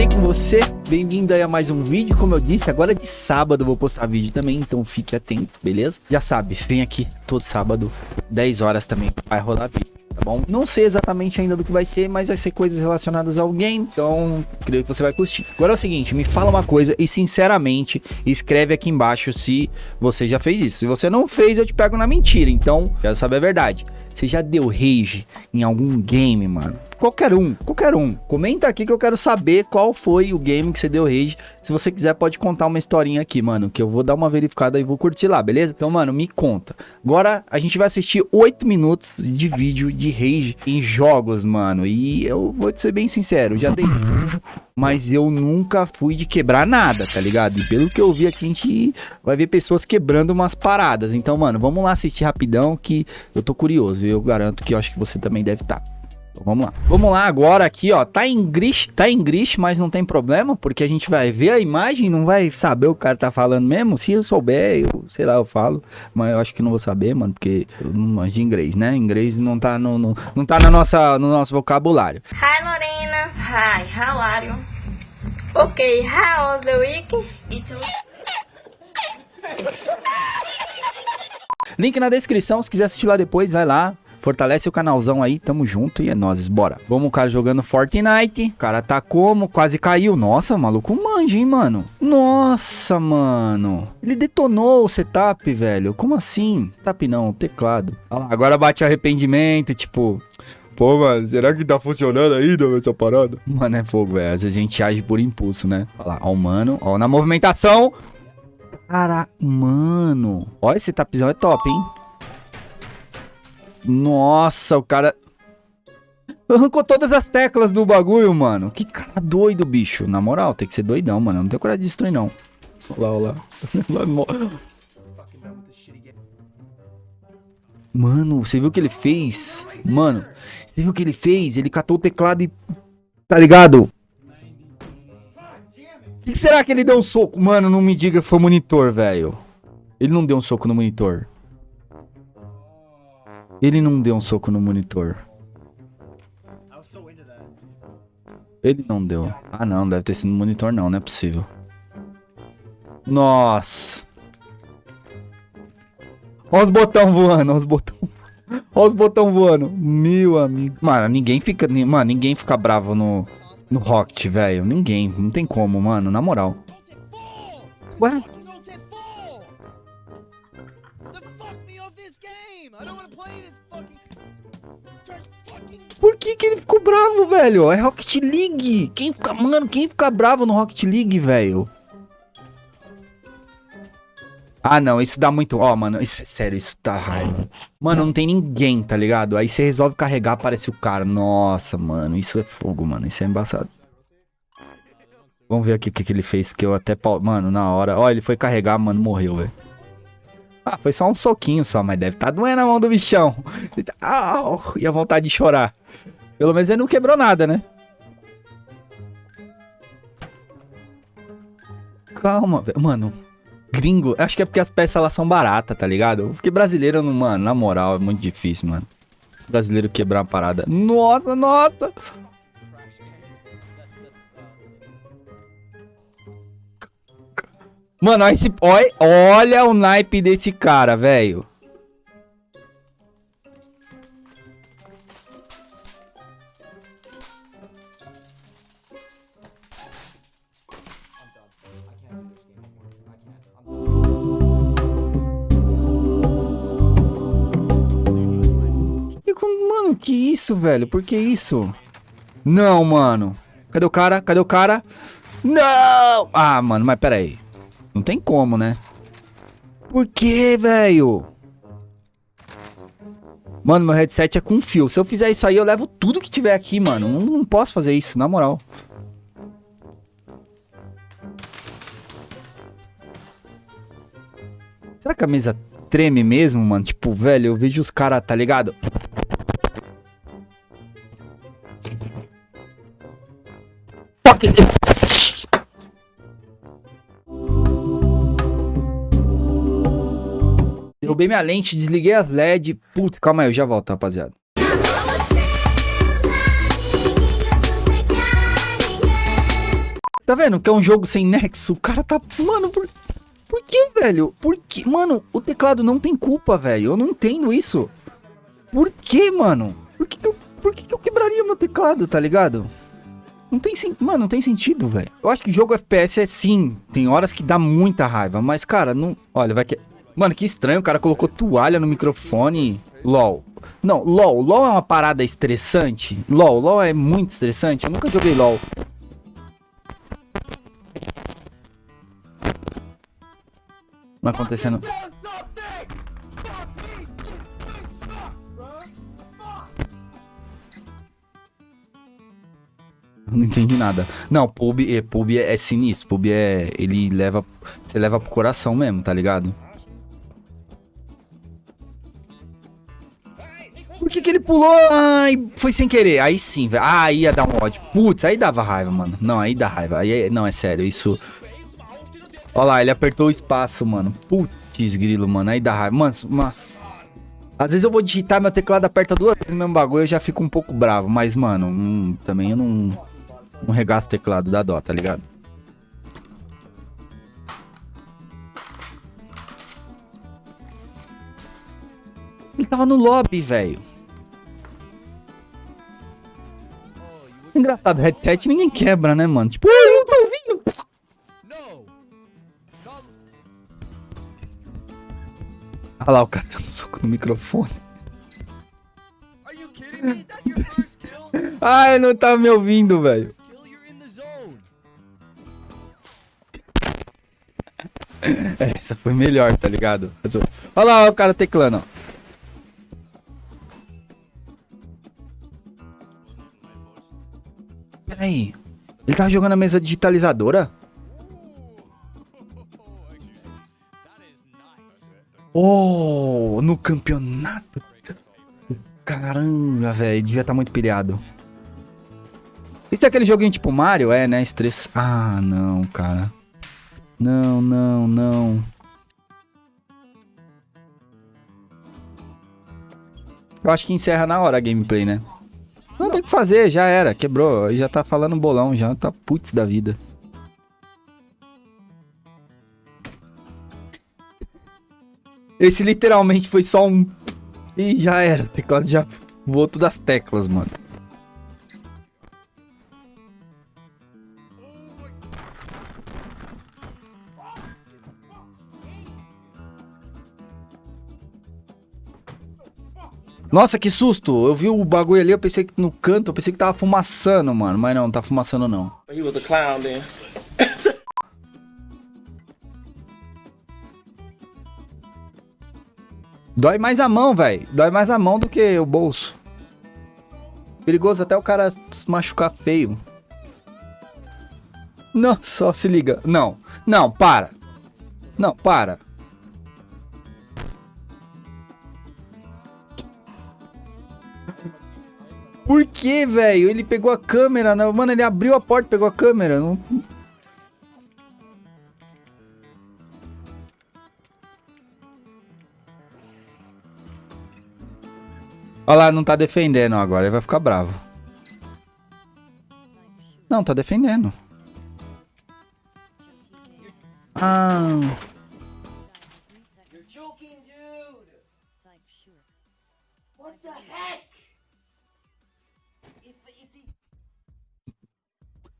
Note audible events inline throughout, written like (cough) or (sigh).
bem com você? Bem-vindo aí a mais um vídeo, como eu disse, agora de sábado vou postar vídeo também, então fique atento, beleza? Já sabe, vem aqui todo sábado, 10 horas também, vai rolar vídeo tá bom? Não sei exatamente ainda do que vai ser, mas vai ser coisas relacionadas ao game, então creio que você vai curtir. Agora é o seguinte, me fala uma coisa e sinceramente escreve aqui embaixo se você já fez isso. Se você não fez, eu te pego na mentira, então quero saber a verdade. Você já deu rage em algum game, mano? Qualquer um, qualquer um. Comenta aqui que eu quero saber qual foi o game que você deu rage. Se você quiser, pode contar uma historinha aqui, mano, que eu vou dar uma verificada e vou curtir lá, beleza? Então, mano, me conta. Agora a gente vai assistir 8 minutos de vídeo de rage em jogos, mano. E eu vou te ser bem sincero, já dei mas eu nunca fui de quebrar nada, tá ligado? E pelo que eu vi aqui, a gente vai ver pessoas quebrando umas paradas. Então, mano, vamos lá assistir rapidão que eu tô curioso. Eu garanto que eu acho que você também deve estar. Tá. Então, vamos lá. Vamos lá agora aqui, ó. Tá em gris, tá em gris, mas não tem problema, porque a gente vai ver a imagem, não vai saber o cara tá falando mesmo. Se eu souber, eu, sei lá, eu falo, mas eu acho que não vou saber, mano, porque eu não manjo de inglês, né? Inglês não tá no, no não tá na nossa, no nosso vocabulário. Hi Lorena. Hi, how are you? Okay, how was the week? It Link na descrição, se quiser assistir lá depois, vai lá. Fortalece o canalzão aí, tamo junto e é nós, bora. Vamos o cara jogando Fortnite. O cara tá como? Quase caiu. Nossa, maluco manja, hein, mano? Nossa, mano. Ele detonou o setup, velho. Como assim? Setup não, teclado. Ah, agora bate arrependimento, tipo... Pô, mano, será que tá funcionando ainda essa parada? Mano, é fogo, velho. Às vezes a gente age por impulso, né? Olha lá, ó o mano, ó na movimentação. Cara, mano. Ó, esse tapizão é top, hein? Nossa, o cara... Arrancou todas as teclas do bagulho, mano. Que cara doido, bicho. Na moral, tem que ser doidão, mano. Eu não tenho coragem de destruir, não. Olha lá, olha lá. (laughs) Mano, você viu o que ele fez? Mano, você viu o que ele fez? Ele catou o teclado e... Tá ligado? O que, que será que ele deu um soco? Mano, não me diga que foi monitor, velho. Ele não deu um soco no monitor. Ele não deu um soco no monitor. Ele não deu. Ah, não. Deve ter sido no monitor, não. Não é possível. Nossa. Olha os botão voando. Olha os botão. (laughs) Olha os botão voando. Meu amigo. Mano, ninguém fica... Mano, ninguém fica bravo no... No Rocket, velho. Ninguém. Não tem como, mano. Na moral. Ué? Por que que ele ficou bravo, velho? É Rocket League. Quem fica, mano, quem fica bravo no Rocket League, velho? Ah, não, isso dá muito... Ó, oh, mano, isso é sério, isso tá raiva. Mano, não tem ninguém, tá ligado? Aí você resolve carregar, aparece o cara. Nossa, mano, isso é fogo, mano. Isso é embaçado. Vamos ver aqui o que, que ele fez, porque eu até... Mano, na hora... Ó, ele foi carregar, mano, morreu, velho. Ah, foi só um soquinho só, mas deve tá doendo a mão do bichão. (laughs) Au, e a vontade de chorar. Pelo menos ele não quebrou nada, né? Calma, velho. Mano, gringo, acho que é porque as peças lá são baratas, tá ligado? Porque brasileiro, mano, na moral, é muito difícil, mano. Brasileiro quebrar uma parada. Nossa, nossa! Mano, olha, esse, olha, olha o naipe desse cara, velho. Mano, que isso, velho? Por que isso? Não, mano. Cadê o cara? Cadê o cara? Não! Ah, mano, mas pera aí. Não tem como, né? Por que, velho? Mano, meu headset é com fio. Se eu fizer isso aí, eu levo tudo que tiver aqui, mano. Não, não posso fazer isso, na moral. Será que a mesa treme mesmo, mano? Tipo, velho, eu vejo os caras, tá ligado? Derrubei minha lente, desliguei as LED. Putz, calma aí, eu já volto, rapaziada. Tá vendo que é um jogo sem nexo? O cara tá... Mano, por... Por que, velho? Por que? Mano, o teclado não tem culpa, velho. Eu não entendo isso. Por que, mano? Por que, que eu... Por que, que eu quebraria meu teclado, tá ligado? Não tem sentido. Mano, não tem sentido, velho. Eu acho que jogo FPS é sim. Tem horas que dá muita raiva. Mas, cara, não. Olha, vai que. Mano, que estranho. O cara colocou toalha no microfone. LOL. Não, LOL. LOL é uma parada estressante. LOL. LOL é muito estressante. Eu nunca joguei LOL. Não acontecendo. Não entendi nada. Não, pub, é, pub é, é sinistro. Pub é. Ele leva. Você leva pro coração mesmo, tá ligado? Por que, que ele pulou? Ai, foi sem querer. Aí sim, velho. Ah, aí ia dar um ódio. Putz, aí dava raiva, mano. Não, aí dá raiva. Aí, não, é sério, isso. Olha lá, ele apertou o espaço, mano. Putz, grilo, mano. Aí dá raiva. Mano, mas. Às vezes eu vou digitar, meu teclado aperta duas vezes o mesmo bagulho, eu já fico um pouco bravo. Mas, mano, hum, também eu não. Não regaço o teclado da dó, tá ligado? Ele tava no lobby, velho. Engraçado, headset ninguém quebra, né, mano? Tipo, eu não tô ouvindo. Olha lá o cara dando soco no microfone. Ai, não tá me ouvindo, velho. (laughs) Essa foi melhor, tá ligado? Olha lá o cara teclando, ó. Ele tava jogando a mesa digitalizadora? Oh, no campeonato. Caramba, velho. Devia estar tá muito pilhado. Isso é aquele joguinho tipo Mario? É, né? Estress... Ah, não, cara. Não, não, não. Eu acho que encerra na hora a gameplay, né? Não tem que fazer, já era, quebrou. Já tá falando bolão, já tá putz da vida. Esse literalmente foi só um... E já era, o teclado já voou todas as teclas, mano. Nossa, que susto! Eu vi o bagulho ali, eu pensei que no canto, eu pensei que tava fumaçando, mano. Mas não, não tá fumaçando não. He was a clown then. (laughs) Dói mais a mão, velho. Dói mais a mão do que o bolso. Perigoso até o cara se machucar feio. Não, só se liga. Não, não, para. Não, para. Por que, velho? Ele pegou a câmera. Não... Mano, ele abriu a porta e pegou a câmera. Não... Olha lá, não tá defendendo agora. Ele vai ficar bravo. Não, tá defendendo. Ah...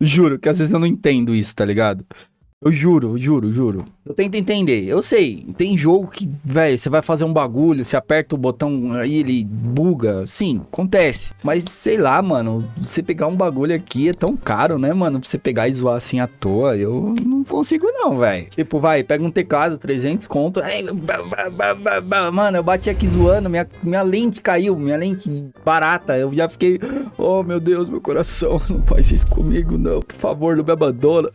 Juro que às vezes eu não entendo isso, tá ligado? Eu juro, juro, juro. Eu tento entender. Eu sei, tem jogo que, velho, você vai fazer um bagulho, você aperta o botão aí, ele buga. Sim, acontece. Mas sei lá, mano, você pegar um bagulho aqui é tão caro, né, mano? Pra você pegar e zoar assim à toa. Eu não consigo, não, velho. Tipo, vai, pega um teclado, 300 conto. Mano, eu bati aqui zoando, minha, minha lente caiu, minha lente barata. Eu já fiquei, oh meu Deus, meu coração, (laughs) não faz isso comigo, não. Por favor, não me abandona.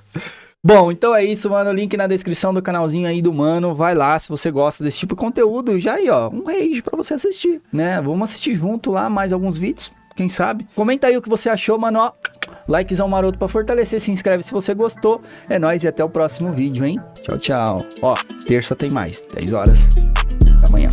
Bom, então é isso, mano. Link na descrição do canalzinho aí do Mano. Vai lá se você gosta desse tipo de conteúdo. E já aí, ó, um rage pra você assistir, né? Vamos assistir junto lá mais alguns vídeos, quem sabe. Comenta aí o que você achou, mano, ó. Likezão maroto pra fortalecer, se inscreve se você gostou. É nóis e até o próximo vídeo, hein? Tchau, tchau. Ó, terça tem mais, 10 horas da manhã.